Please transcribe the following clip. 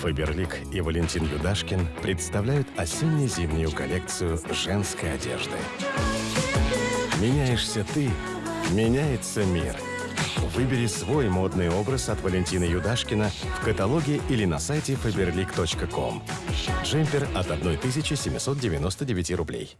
Фаберлик и Валентин Юдашкин представляют осенне-зимнюю коллекцию женской одежды. Меняешься ты, меняется мир. Выбери свой модный образ от Валентина Юдашкина в каталоге или на сайте faberlic.com. Джемпер от 1799 рублей.